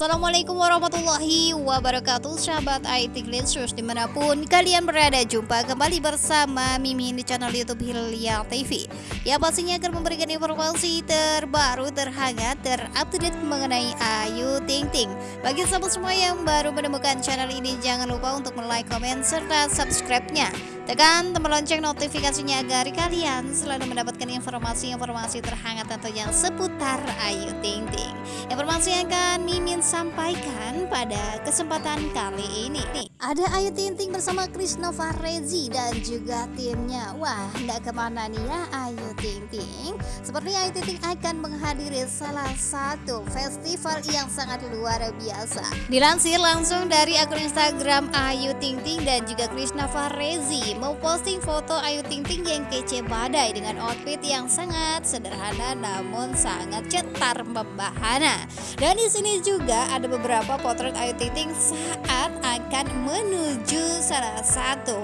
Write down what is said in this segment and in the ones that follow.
Assalamualaikum warahmatullahi wabarakatuh Sahabat IT Glitsus di mana pun kalian berada. Jumpa kembali bersama Mimin di channel Youtube Hilya TV Ya pastinya akan memberikan informasi terbaru terhangat terupdate mengenai Ayu Ting Ting. Bagi sahabat semua yang baru menemukan channel ini Jangan lupa untuk like, komen, serta subscribe-nya Tekan tombol lonceng notifikasinya agar kalian selalu mendapatkan informasi-informasi terhangat tentunya seputar Ayu Ting Ting. Informasi yang akan Mimin sampaikan pada kesempatan kali ini. Nih ada Ayu Ting Ting bersama Krishna Farezi dan juga timnya. Wah nggak ke mana nih ya Ayu Ting Ting? Seperti Ayu Ting Ting akan menghadiri salah satu festival yang sangat luar biasa. Dilansir langsung dari akun Instagram Ayu Ting Ting dan juga Krishna Farezi mau posting foto Ayu Ting Ting yang kece badai dengan outfit yang sangat sederhana namun sangat cetar membahana dan di sini juga ada beberapa potret Ayu Ting Ting saat akan menuju salah satu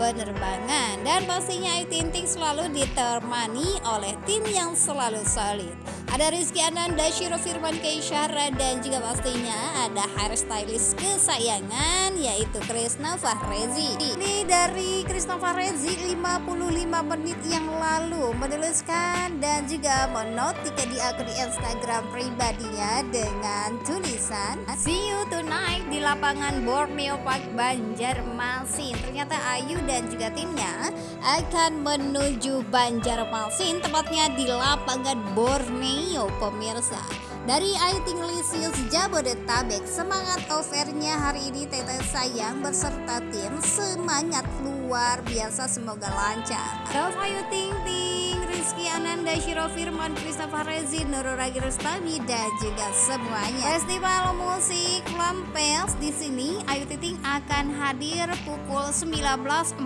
penerbangan dan pastinya Ayu Ting Ting selalu ditemani oleh tim yang selalu solid. Ada Rizky Ananda, Shiro Firman Keisyara dan juga pastinya ada hairstylist kesayangan yaitu Krisna Fahrezi. Ini dari Krisna Fahrezi 55 menit yang lalu menuliskan dan juga menotika di akun Instagram pribadinya dengan tulisan See you tonight di lapangan Borneo Park Banjarmasin. Ternyata Ayu dan juga timnya akan menuju Banjarmasin tepatnya di lapangan Borneo Mio pemirsa. Dari Ayu Tinglisius Jabodetabek semangat overnya hari ini Tete sayang beserta tim. Semangat luar biasa semoga lancar. Love Ayu Ting Ting Rizky Ananda, Shiro Firman, Christopher Rezi, Nurul Ragi Rustami, dan juga semuanya. Festival musik Lampels di sini Ayu Ting akan hadir pukul 19.45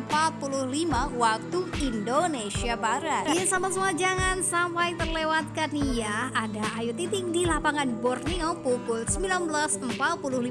waktu Indonesia Barat. Ini sama semua jangan sampai terlewatkan nih ya. Ada Ayu Ting di lapangan Borneo pukul 19.45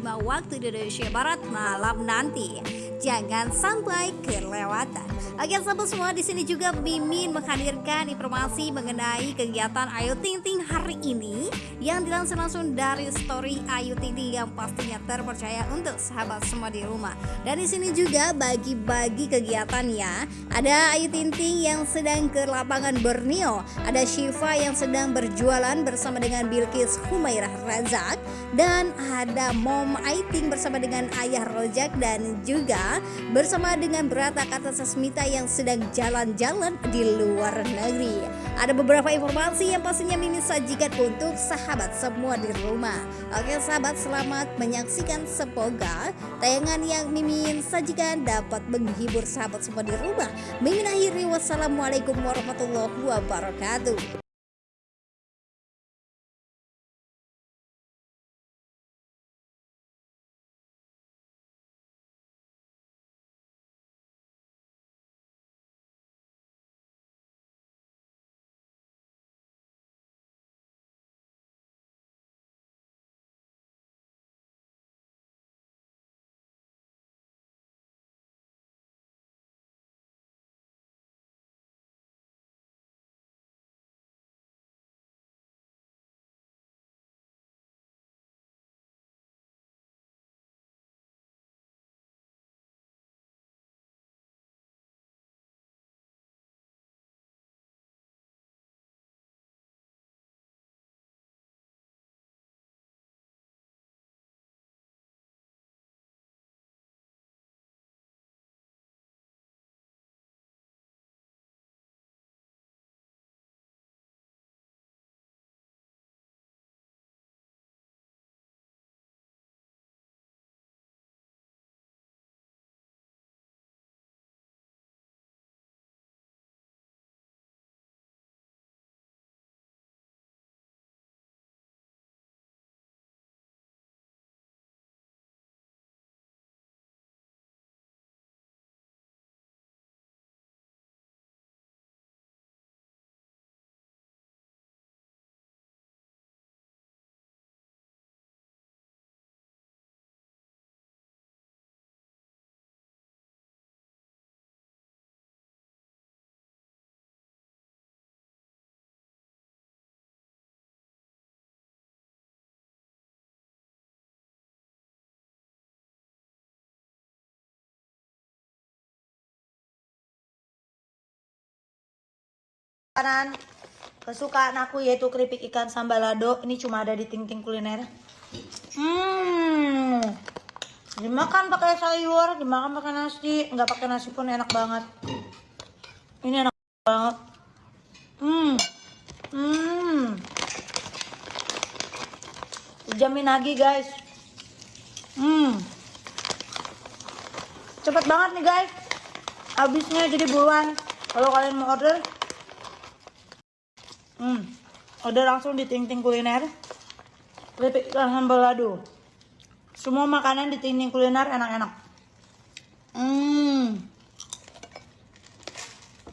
waktu Indonesia Barat malam nanti. Jangan sampai kelewatan. Oke sahabat semua di sini juga Mimin menghadirkan informasi mengenai kegiatan Ayu Ting Ting hari ini yang dilansir langsung dari story Ayu Ting Ting yang pastinya terpercaya untuk sahabat semua di rumah. Dan di sini juga bagi-bagi kegiatannya ada Ayu Ting Ting yang sedang ke lapangan Borneo, ada Shiva yang sedang berjualan bersama dengan Bilkis Humairah Razak dan ada Mom Aiting bersama dengan Ayah Rojak dan juga bersama dengan Berata Kata Sasmita yang sedang jalan-jalan di luar negeri. Ada beberapa informasi yang pastinya Mimin sajikan untuk sahabat semua di rumah. Oke sahabat selamat menyaksikan semoga tayangan yang Mimin sajikan dapat menghibur sahabat semua di rumah. Mimin akhiri wassalamualaikum warahmatullahi wabarakatuh. Makanan kesukaan aku yaitu keripik ikan sambal lado. Ini cuma ada di Ting Ting Kuliner. Hmm. Dimakan pakai sayur, dimakan pakai nasi, nggak pakai nasi pun enak banget. Ini enak banget. Hmm. Hmm. Dijamin lagi guys. Hmm. Cepet banget nih guys. Habisnya jadi buruan. Kalau kalian mau order, hmm, order langsung di Ting Ting Kuliner. Keripik ikan sambal lado. Semua makanan di Ting Ting Kuliner enak-enak. Hmm.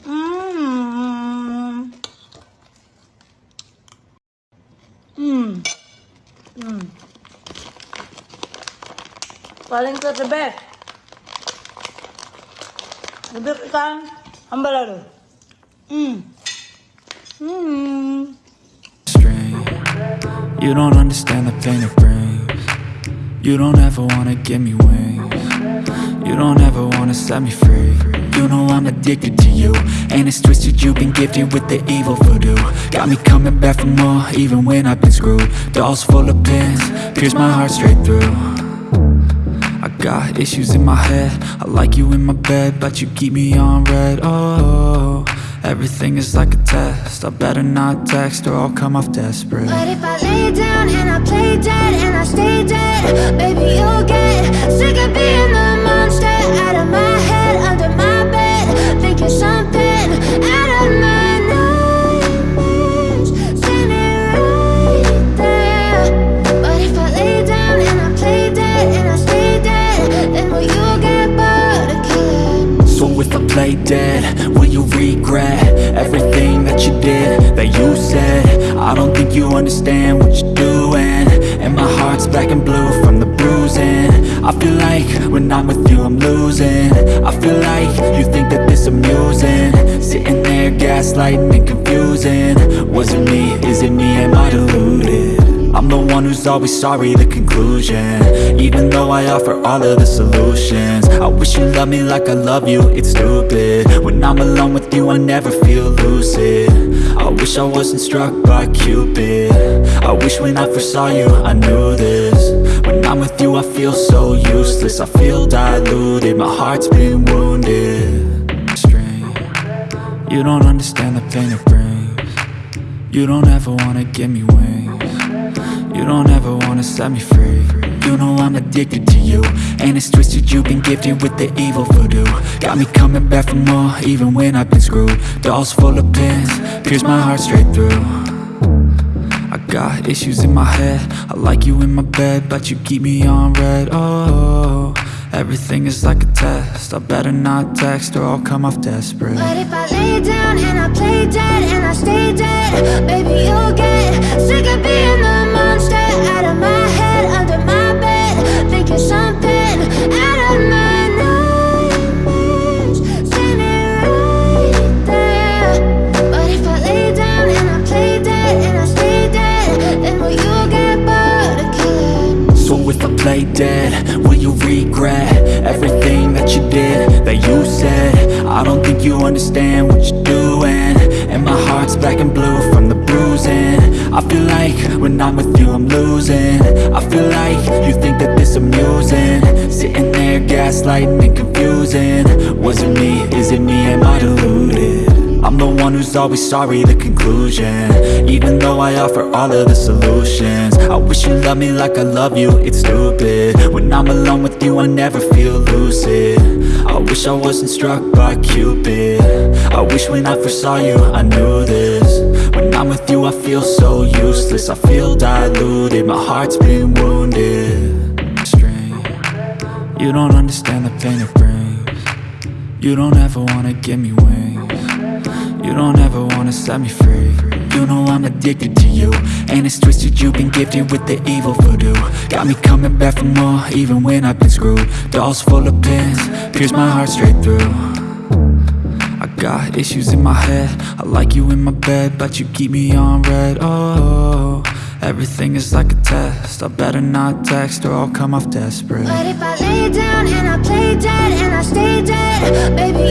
Hmm. Hmm. Hmm. Paling best. Keripik ikan sambal lado. Hmm. Strain. You don't understand the pain it brings. You don't ever wanna give me wings. You don't ever wanna set me free. You know I'm addicted to you, and it's twisted. You've been gifted with the evil voodoo. Got me coming back for more, even when I've been screwed. Dolls full of pins, pierce my heart straight through. I got issues in my head. I like you in my bed, but you keep me on red. Oh, everything is like a test. I better not text or I'll come off desperate. But if I lay down and I play dead and I stay dead, baby, you'll get sick of being the monster out of my head, under my bed, thinking something you understand what you're doing. And my heart's black and blue from the bruising. I feel like when I'm with you I'm losing. I feel like you think that this amusing. Sitting there gaslighting and confusing. Was it me, is it me, am I deluded? I'm the one who's always sorry, the conclusion. Even though I offer all of the solutions. I wish you loved me like I love you, it's stupid. When I'm alone with you, I never feel lucid wish I wasn't struck by Cupid. I wish when I first saw you, I knew this. When I'm with you, I feel so useless. I feel diluted, my heart's been wounded. You don't understand the pain it brings. You don't ever wanna give me wings. You don't ever wanna set me free You know I'm addicted to you. And it's twisted, you've been gifted with the evil voodoo. Got me coming back for more, even when I've been screwed. Dolls full of pins, pierce my heart straight through. I got issues in my head. I like you in my bed, but you keep me on red. Oh, everything is like a test. I better not text or I'll come off desperate. But if I lay down and I play dead and I stay dead, baby, you'll get sick of being the monster out of my head, that you said? I don't think you understand what you're doing. And my heart's black and blue from the bruising. I feel like when I'm with you I'm losing. I feel like you think that this amusing. Sitting there gaslighting and confusing. Was it me, is it me, am I deluded? I'm the one who's always sorry, the conclusion. Even though I offer all of the solutions. I wish you loved me like I love you, it's stupid. When I'm alone with you, I never feel lucid. I wish I wasn't struck by Cupid. I wish when I first saw you, I knew this. When I'm with you, I feel so useless. I feel diluted, my heart's been wounded. Strain. You don't understand the pain it brings. You don't ever wanna give me wings You don't ever wanna set me free. You know I'm addicted to you. And it's twisted, you've been gifted with the evil voodoo. Got me coming back for more, even when I've been screwed. Dolls full of pins, pierce my heart straight through. I got issues in my head. I like you in my bed, but you keep me on red. Oh, everything is like a test. I better not text or I'll come off desperate. But if I lay down and I play dead and I stay dead, baby.